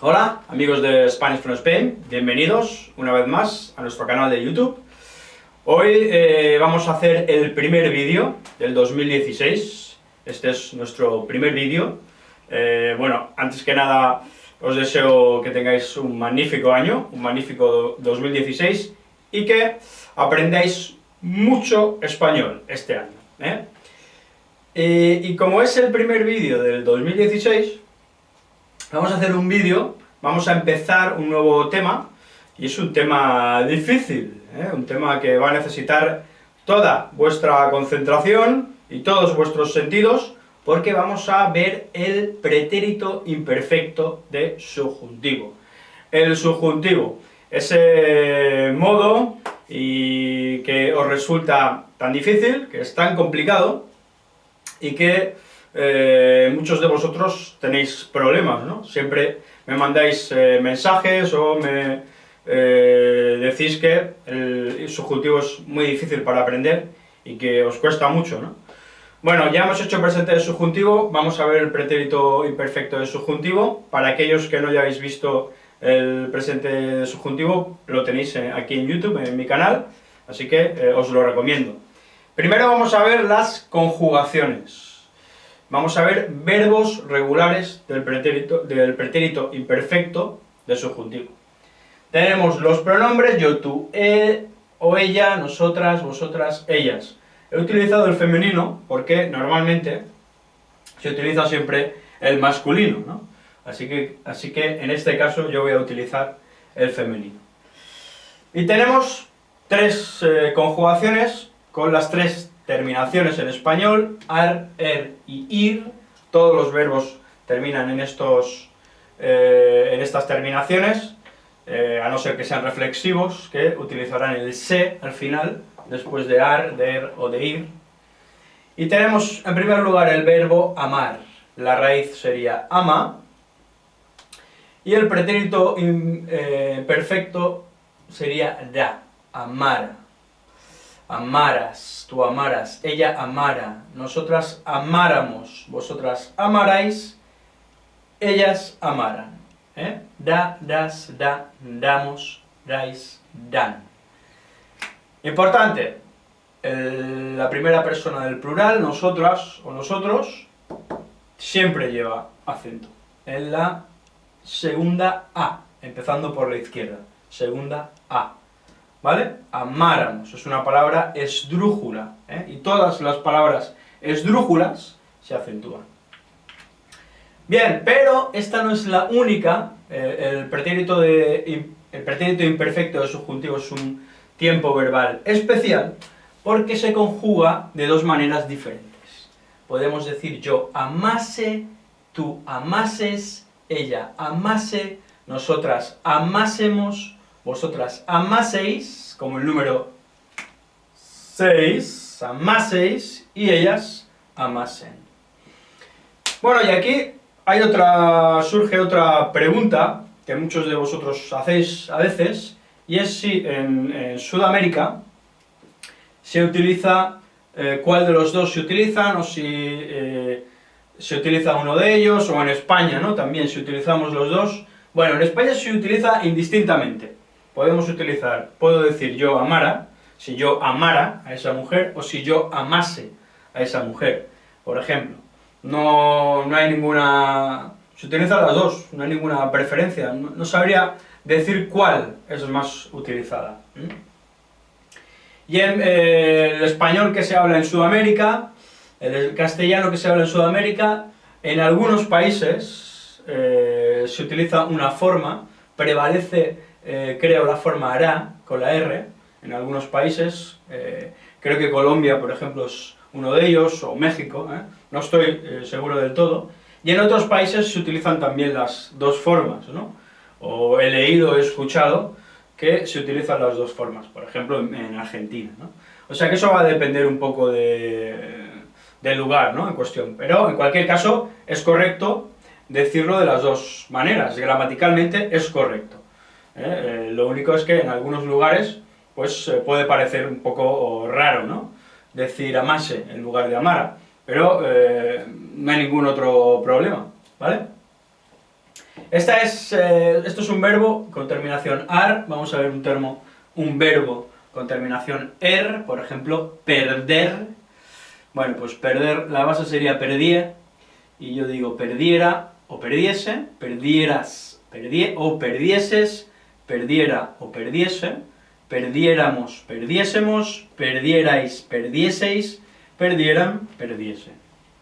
Hola, amigos de Spanish from Spain, bienvenidos una vez más a nuestro canal de YouTube. Hoy eh, vamos a hacer el primer vídeo del 2016, este es nuestro primer vídeo. Eh, bueno, antes que nada os deseo que tengáis un magnífico año, un magnífico 2016, y que aprendáis mucho español este año. ¿eh? y como es el primer vídeo del 2016, vamos a hacer un vídeo, vamos a empezar un nuevo tema, y es un tema difícil, ¿eh? un tema que va a necesitar toda vuestra concentración y todos vuestros sentidos, porque vamos a ver el pretérito imperfecto de subjuntivo. El subjuntivo, ese modo y que os resulta tan difícil, que es tan complicado, y que eh, muchos de vosotros tenéis problemas, ¿no? Siempre me mandáis eh, mensajes o me eh, decís que el subjuntivo es muy difícil para aprender y que os cuesta mucho, ¿no? Bueno, ya hemos hecho presente de subjuntivo, vamos a ver el pretérito imperfecto de subjuntivo. Para aquellos que no hayáis visto el presente de subjuntivo, lo tenéis aquí en YouTube, en mi canal, así que os lo recomiendo. Primero vamos a ver las conjugaciones. Vamos a ver verbos regulares del pretérito, del imperfecto de subjuntivo. Tenemos los pronombres yo, tú, él o ella, nosotras, vosotras, ellas. He utilizado el femenino porque normalmente se utiliza siempre el masculino, ¿no? Así que, así que en este caso yo voy a utilizar el femenino. Y tenemos tres eh, conjugaciones con las tres terminaciones en español, ar, er y ir, todos los verbos terminan en, estos, eh, en estas terminaciones, eh, a no ser que sean reflexivos, que utilizarán el se al final, después de ar, de er o de ir. Y tenemos en primer lugar el verbo amar, la raíz sería ama, y el pretérito eh, perfecto sería da, amar amaras, tú amaras, ella amara, nosotras amáramos, vosotras amarais, ellas amaran. ¿eh? Da, das, da, damos, dais, dan. Importante, la primera persona del plural, nosotras o nosotros, siempre lleva acento. En la segunda A, empezando por la izquierda. Segunda A. ¿vale? Amáramos, es una palabra esdrújula, ¿eh? y todas las palabras esdrújulas se acentúan. Bien, pero esta no es la única, eh, el, pretérito imperfecto de subjuntivo es un tiempo verbal especial, porque se conjuga de dos maneras diferentes. Podemos decir yo amase, tú amases, ella amase, nosotras amásemos, vosotras amaseis, como el número 6, amaseis, y ellas amasen. Bueno, y aquí hay otra, surge otra pregunta que muchos de vosotros hacéis a veces, y es si en, Sudamérica se utiliza, eh, cuál de los dos se utilizan, o si eh, se utiliza uno de ellos, o en España, ¿no? También si utilizamos los dos. Bueno, en España se utiliza indistintamente podemos utilizar, puedo decir yo amara, si yo amara a esa mujer, o si yo amase a esa mujer, por ejemplo. No, no hay ninguna... se utilizan las dos, no hay ninguna preferencia, no, sabría decir cuál es más utilizada. Y en eh, el español que se habla en Sudamérica, el castellano que se habla en Sudamérica, en algunos países eh, se utiliza una forma, prevalece eh, creo la forma hará, con la R, en algunos países, eh, creo que Colombia, por ejemplo, es uno de ellos, o México, ¿eh? no estoy seguro del todo, y en otros países se utilizan también las dos formas, ¿no? o he leído, he escuchado, que se utilizan las dos formas, por ejemplo, en, Argentina. O sea que eso va a depender un poco de, del lugar, ¿no?, en cuestión, pero en cualquier caso es correcto decirlo de las dos maneras, gramaticalmente es correcto. ¿Eh? Eh, lo único es que en algunos lugares pues puede parecer un poco raro, ¿no? Decir amase en lugar de amara, pero eh, no hay ningún otro problema, ¿vale? Esta es, eh, esto es un verbo con terminación ar, vamos a ver un verbo con terminación er, por ejemplo, perder. Bueno, pues perder, la base sería perdía, y yo digo perdiera o perdiese, perdieras perdie, o perdieses, perdiera o perdiese, perdiéramos, perdiésemos, perdierais, perdieseis, perdieran, perdiese.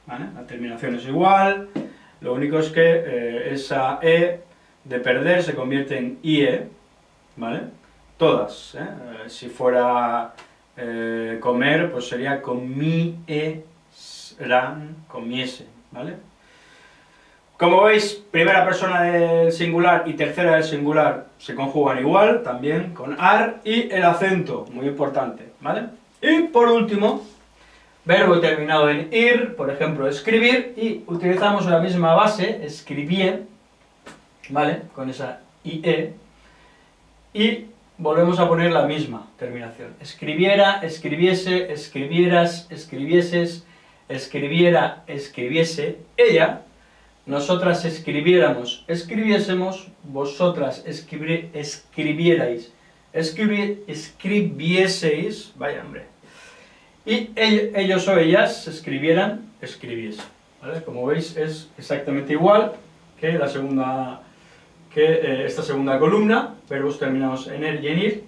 La terminación es igual, lo único es que eh, esa e de perder se convierte en ie, ¿vale? Todas, ¿eh? Eh, si fuera comer, pues sería comieran, comiese, ¿vale? Como veis, primera persona del singular y tercera del singular se conjugan igual, también con ar, y el acento, muy importante, ¿vale? Y por último, verbo terminado en ir, por ejemplo, escribir, y utilizamos la misma base, escribir, ¿vale? Con esa IE, y volvemos a poner la misma terminación. Escribiera, escribiese, escribieras, escribieses, escribiera, escribiese, ella, nosotras escribiéramos, escribiésemos, vosotras escribierais, escribieseis, vaya hombre, y ellos o ellas escribieran, escribiesen. ¿vale? Como veis es exactamente igual que la segunda que eh, esta segunda columna, verbos terminados en er y en ir,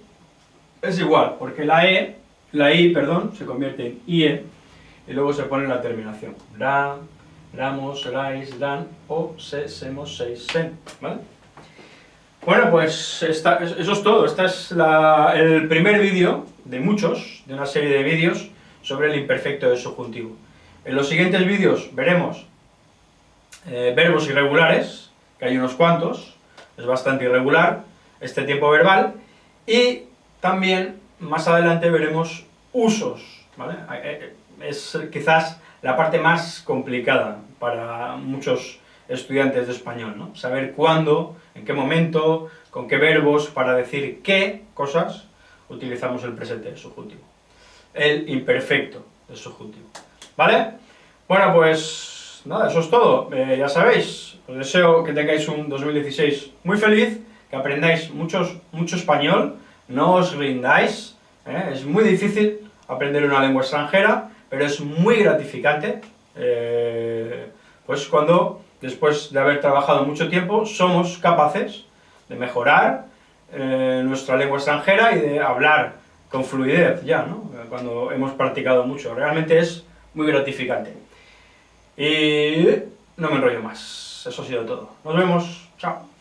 es igual, porque la e, la i, perdón, se convierte en ie, y luego se pone la terminación. Ramos, rais, dan, o se, semos, seis, sen, ¿vale? Bueno, pues eso es todo, este es el primer vídeo de muchos, de una serie de vídeos sobre el imperfecto del subjuntivo. En los siguientes vídeos veremos eh, verbos irregulares, que hay unos cuantos, es bastante irregular este tiempo verbal, y también más adelante veremos usos, ¿vale? Eh, eh, es quizás la parte más complicada para muchos estudiantes de español, ¿no? Saber cuándo, en qué momento, con qué verbos, para decir qué cosas utilizamos el presente del subjuntivo. El imperfecto del subjuntivo. ¿Vale? Bueno, pues nada, eso es todo. Eh, ya sabéis, os deseo que tengáis un 2016 muy feliz, que aprendáis muchos, mucho español, no os rindáis, ¿eh? es muy difícil aprender una lengua extranjera, pero es muy gratificante, eh, pues cuando, después de haber trabajado mucho tiempo, somos capaces de mejorar eh, nuestra lengua extranjera y de hablar con fluidez ya, ¿no? cuando hemos practicado mucho. Realmente es muy gratificante. Y no me enrollo más. Eso ha sido todo. Nos vemos. Chao.